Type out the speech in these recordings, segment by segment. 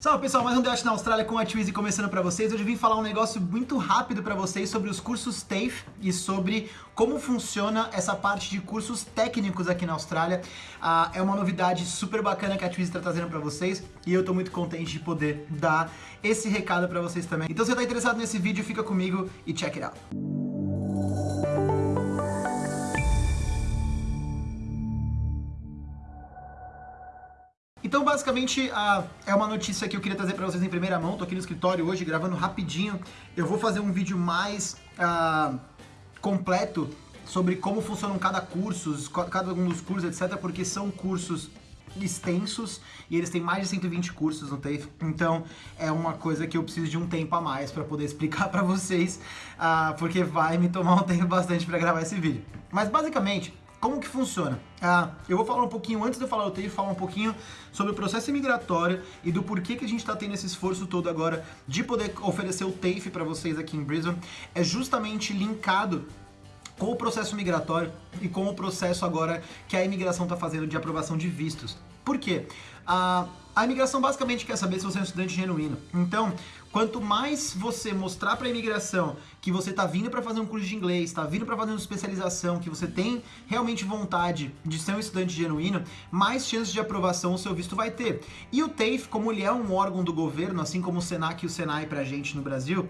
Salve pessoal, mais um Debate na Austrália com a Twizy começando pra vocês. Hoje eu vim falar um negócio muito rápido pra vocês sobre os cursos TAFE e sobre como funciona essa parte de cursos técnicos aqui na Austrália. Ah, é uma novidade super bacana que a Twizy tá trazendo pra vocês e eu tô muito contente de poder dar esse recado pra vocês também. Então se você tá interessado nesse vídeo, fica comigo e check it out. Então, basicamente, uh, é uma notícia que eu queria trazer para vocês em primeira mão. Tô aqui no escritório hoje, gravando rapidinho. Eu vou fazer um vídeo mais uh, completo sobre como funcionam cada curso, cada um dos cursos, etc. Porque são cursos extensos e eles têm mais de 120 cursos no TAFE, então é uma coisa que eu preciso de um tempo a mais para poder explicar para vocês, uh, porque vai me tomar um tempo bastante para gravar esse vídeo. Mas basicamente, como que funciona? Ah, eu vou falar um pouquinho, antes de eu falar o TAFE, falar um pouquinho sobre o processo imigratório e do porquê que a gente está tendo esse esforço todo agora de poder oferecer o TAFE para vocês aqui em Brisbane. É justamente linkado com o processo migratório e com o processo agora que a imigração está fazendo de aprovação de vistos. Por quê? A, a imigração basicamente quer saber se você é um estudante genuíno. Então, quanto mais você mostrar para a imigração que você está vindo para fazer um curso de inglês, está vindo para fazer uma especialização, que você tem realmente vontade de ser um estudante genuíno, mais chances de aprovação o seu visto vai ter. E o TAFE, como ele é um órgão do governo, assim como o SENAC e o SENAI para a gente no Brasil,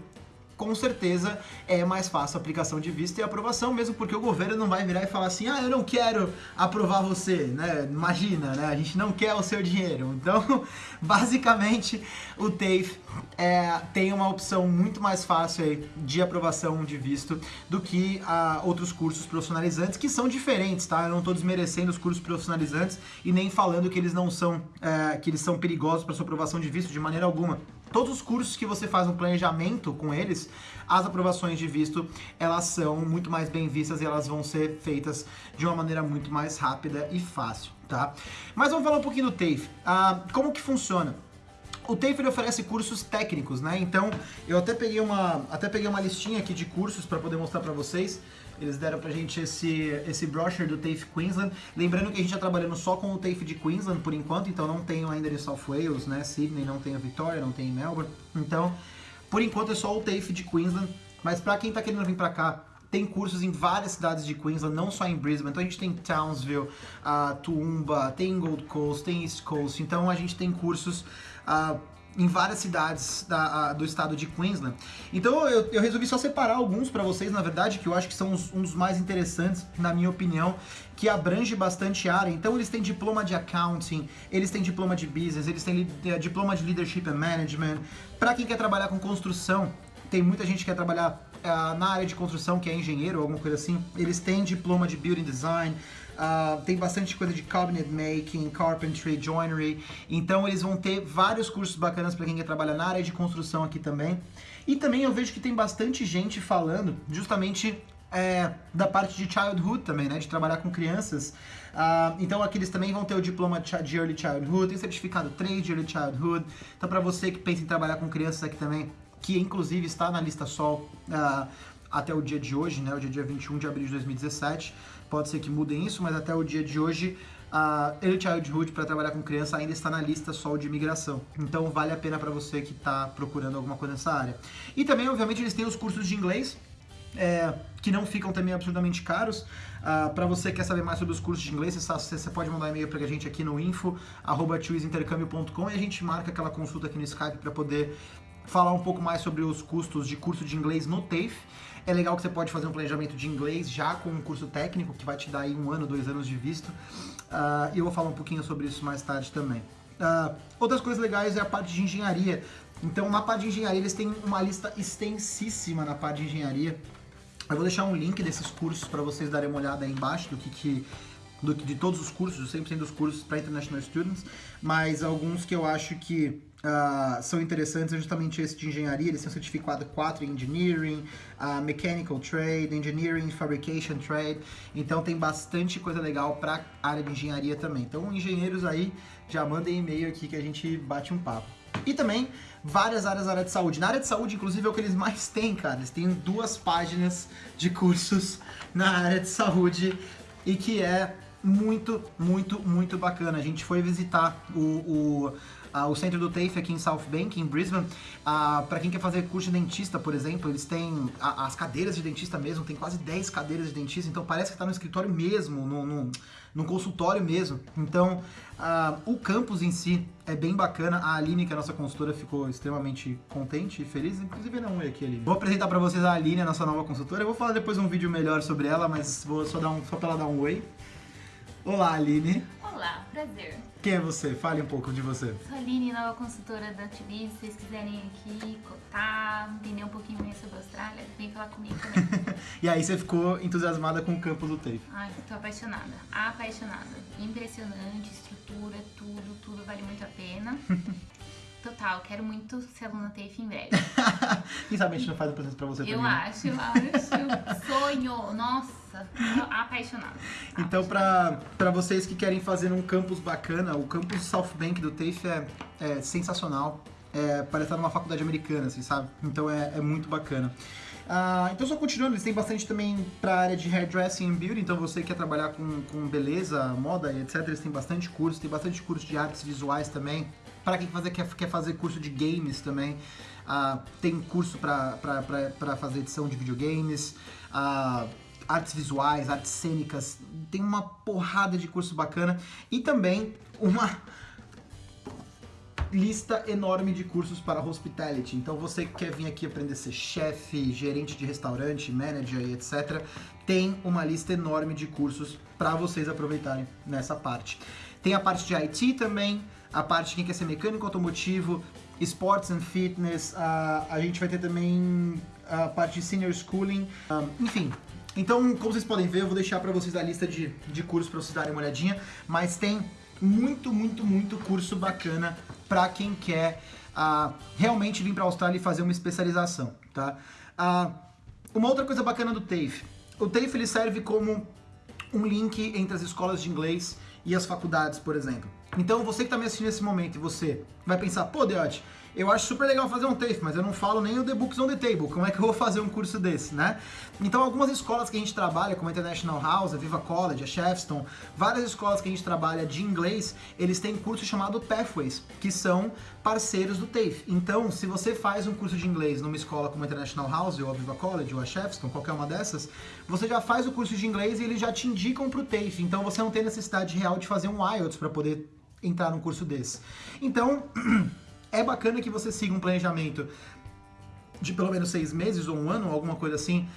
com certeza é mais fácil a aplicação de visto e aprovação, mesmo porque o governo não vai virar e falar assim, ah, eu não quero aprovar você, né? Imagina, né? A gente não quer o seu dinheiro. Então, basicamente, o TAFE é, tem uma opção muito mais fácil aí de aprovação de visto do que ah, outros cursos profissionalizantes, que são diferentes, tá? Eu não estou desmerecendo os cursos profissionalizantes e nem falando que eles não são, é, que eles são perigosos para sua aprovação de visto de maneira alguma. Todos os cursos que você faz um planejamento com eles, as aprovações de visto, elas são muito mais bem vistas e elas vão ser feitas de uma maneira muito mais rápida e fácil, tá? Mas vamos falar um pouquinho do TAFE. Ah, como que funciona? O TAFE oferece cursos técnicos, né? Então, eu até peguei uma, até peguei uma listinha aqui de cursos para poder mostrar para vocês. Eles deram pra gente esse, esse brochure do TAFE Queensland. Lembrando que a gente está trabalhando só com o TAFE de Queensland por enquanto, então não tenho ainda de South Wales, né? Sydney, não tenho Victoria, não tenho Melbourne. Então, por enquanto é só o TAFE de Queensland. Mas para quem está querendo vir para cá, tem cursos em várias cidades de Queensland, não só em Brisbane. Então a gente tem Townsville, uh, Toowoomba, tem Gold Coast, tem East Coast. Então a gente tem cursos uh, em várias cidades da, do estado de Queensland. Então eu, eu resolvi só separar alguns para vocês, na verdade, que eu acho que são um dos mais interessantes, na minha opinião, que abrange bastante área. Então eles têm diploma de accounting, eles têm diploma de business, eles têm eh, diploma de leadership and management. Para quem quer trabalhar com construção, tem muita gente que quer trabalhar uh, na área de construção, que é engenheiro ou alguma coisa assim. Eles têm diploma de building design, Uh, tem bastante coisa de cabinet making, carpentry, joinery. Então eles vão ter vários cursos bacanas para quem quer trabalhar na área de construção aqui também. E também eu vejo que tem bastante gente falando justamente é, da parte de childhood também, né? De trabalhar com crianças. Uh, então aqui eles também vão ter o diploma de Early Childhood, tem certificado 3 de Early Childhood. Então para você que pensa em trabalhar com crianças aqui também, que inclusive está na lista Sol uh, até o dia de hoje, né? O dia, dia 21 de abril de 2017. Pode ser que mudem isso, mas até o dia de hoje a Early Childhood para trabalhar com criança ainda está na lista Sol de imigração. Então vale a pena para você que está procurando alguma coisa nessa área. E também, obviamente, eles têm os cursos de inglês, é, que não ficam também absurdamente caros. Uh, para você que quer saber mais sobre os cursos de inglês, você, pode mandar um e-mail para a gente aqui no info.intercâmbio.com e a gente marca aquela consulta aqui no Skype para poder falar um pouco mais sobre os custos de curso de inglês no TAFE. É legal que você pode fazer um planejamento de inglês já com um curso técnico, que vai te dar aí um ano, dois anos de visto. Uh, e eu vou falar um pouquinho sobre isso mais tarde também. Uh, outras coisas legais é a parte de engenharia. Então, na parte de engenharia, eles têm uma lista extensíssima na parte de engenharia. Eu vou deixar um link desses cursos para vocês darem uma olhada aí embaixo do que, que do, de todos os cursos, 100% dos cursos para International Students, mas alguns que eu acho que uh, são interessantes justamente esse de engenharia, eles têm certificado 4 em Engineering, uh, Mechanical Trade, Engineering, Fabrication Trade, então tem bastante coisa legal para área de engenharia também. Então engenheiros aí, já mandem e-mail aqui que a gente bate um papo. E também várias áreas da área de saúde. Na área de saúde, inclusive, é o que eles mais têm, cara. Eles têm duas páginas de cursos na área de saúde e que é muito, muito, muito bacana. A gente foi visitar o, o o centro do TAFE aqui em South Bank, em Brisbane. Uh, para quem quer fazer curso de dentista, por exemplo, eles têm a, as cadeiras de dentista mesmo, tem quase 10 cadeiras de dentista, então parece que está no escritório mesmo, no, no, no consultório mesmo. Então, uh, o campus em si é bem bacana. A Aline, que é a nossa consultora, ficou extremamente contente e feliz. Inclusive, não é aqui, Aline. Vou apresentar para vocês a Aline, a nossa nova consultora. Eu vou falar depois um vídeo melhor sobre ela, mas vou só, dar um, só pra ela dar um oi. Olá, Aline. Olá, prazer. Quem é você? Fale um pouco de você. Sou a Aline, nova consultora da TV. Se vocês quiserem aqui cotar, entender um pouquinho mais sobre a Austrália, vem falar comigo também. e aí você ficou entusiasmada com o campo do TAFE? Ai, tô apaixonada. Apaixonada. Impressionante, estrutura, tudo, tudo vale muito a pena. Total, quero muito ser aluna TAFE em breve. Quem sabe a gente não faz o processo pra você eu também? Acho, eu acho. Sonho. Nossa, apaixonada. Então, pra, pra vocês que querem fazer um campus bacana, o campus South Bank do TAFE é, é sensacional. É, parece estar numa faculdade americana, assim, sabe? Então é, é muito bacana. Ah, então, só continuando, eles têm bastante também para a área de hairdressing and beauty, então você quer trabalhar com, com beleza, moda e etc, eles têm bastante curso, tem bastante curso de artes visuais também. Para quem fazer, quer, quer fazer curso de games também, ah, tem curso para fazer edição de videogames, ah, artes visuais, artes cênicas, tem uma porrada de curso bacana. E também uma lista enorme de cursos para hospitality. Então você que quer vir aqui aprender a ser chefe, gerente de restaurante, manager e etc, tem uma lista enorme de cursos para vocês aproveitarem nessa parte. Tem a parte de IT também, a parte de quem quer ser mecânico automotivo, sports and fitness, a, a gente vai ter também a parte de senior schooling, um, enfim. Então, como vocês podem ver, eu vou deixar para vocês a lista de, de cursos para vocês darem uma olhadinha, mas tem muito, muito, muito curso bacana para quem quer uh, realmente vir para a Austrália e fazer uma especialização, tá? Uh, uma outra coisa bacana do TAFE, o TAFE ele serve como um link entre as escolas de inglês e as faculdades, por exemplo. Então você que está me assistindo nesse momento e você vai pensar, pô, Deote, eu acho super legal fazer um TAFE, mas eu não falo nem o The Books on the Table. Como é que eu vou fazer um curso desse, né? Então, algumas escolas que a gente trabalha, como a International House, a Viva College, a Shefston, várias escolas que a gente trabalha de inglês, eles têm curso chamado Pathways, que são parceiros do TAFE. Então, se você faz um curso de inglês numa escola como a International House, ou a Viva College, ou a Shefston, qualquer uma dessas, você já faz o curso de inglês e eles já te indicam para o TAFE. Então, você não tem necessidade real de fazer um IELTS para poder entrar num curso desse. Então... é bacana que você siga um planejamento de pelo menos seis meses ou um ano, alguma coisa assim,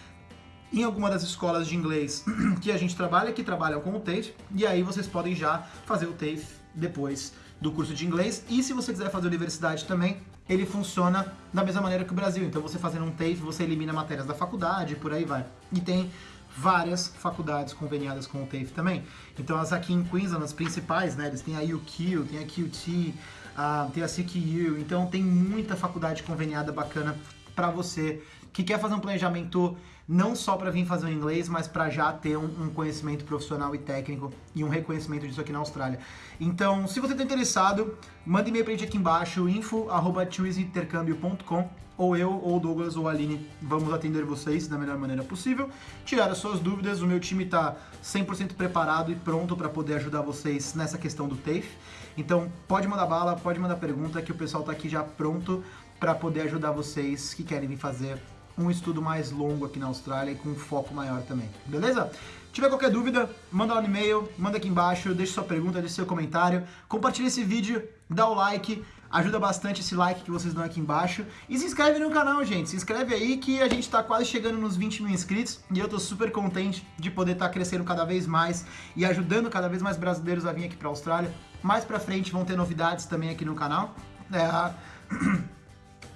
em alguma das escolas de inglês que a gente trabalha, que trabalham com o TAFE, e aí vocês podem já fazer o TAFE depois do curso de inglês. E se você quiser fazer universidade também, ele funciona da mesma maneira que o Brasil. Então você fazendo um TAFE, você elimina matérias da faculdade, por aí vai. E tem várias faculdades conveniadas com o TAFE também. Então as aqui em Queensland, as principais, né, eles têm a UQ, tem a QT, uh, tem a CQ, então tem muita faculdade conveniada bacana para você que quer fazer um planejamento não só para vir fazer o inglês, mas para já ter um, um, conhecimento profissional e técnico e um reconhecimento disso aqui na Austrália. Então, se você está interessado, manda e-mail para gente aqui embaixo, info.intercâmbio.com ou eu, ou Douglas, ou Aline, vamos atender vocês da melhor maneira possível, tirar as suas dúvidas, o meu time está 100% preparado e pronto para poder ajudar vocês nessa questão do TAFE. Então, pode mandar bala, pode mandar pergunta, que o pessoal está aqui já pronto para poder ajudar vocês que querem vir fazer um estudo mais longo aqui na Austrália e com um foco maior também, beleza? Se tiver qualquer dúvida, manda lá no e-mail, manda aqui embaixo, deixe sua pergunta, deixe seu comentário, compartilhe esse vídeo, dá o like, ajuda bastante esse like que vocês dão aqui embaixo e se inscreve no canal, gente, se inscreve aí que a gente tá quase chegando nos 20 mil inscritos e eu tô super contente de poder estar tá crescendo cada vez mais e ajudando cada vez mais brasileiros a vir aqui pra Austrália. Mais pra frente vão ter novidades também aqui no canal. É...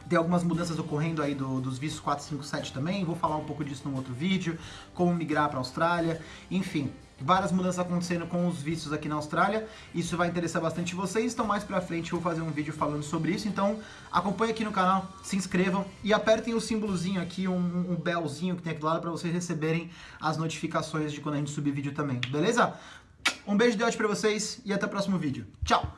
Tem algumas mudanças ocorrendo aí do, dos vistos 457 também, vou falar um pouco disso num outro vídeo, como migrar para a Austrália, enfim, várias mudanças acontecendo com os vistos aqui na Austrália, isso vai interessar bastante vocês, então mais pra frente eu vou fazer um vídeo falando sobre isso, então acompanhe aqui no canal, se inscrevam e apertem o símbolozinho aqui, um, um belzinho que tem aqui do lado para vocês receberem as notificações de quando a gente subir vídeo também, beleza? Um beijo de ódio pra vocês e até o próximo vídeo. Tchau!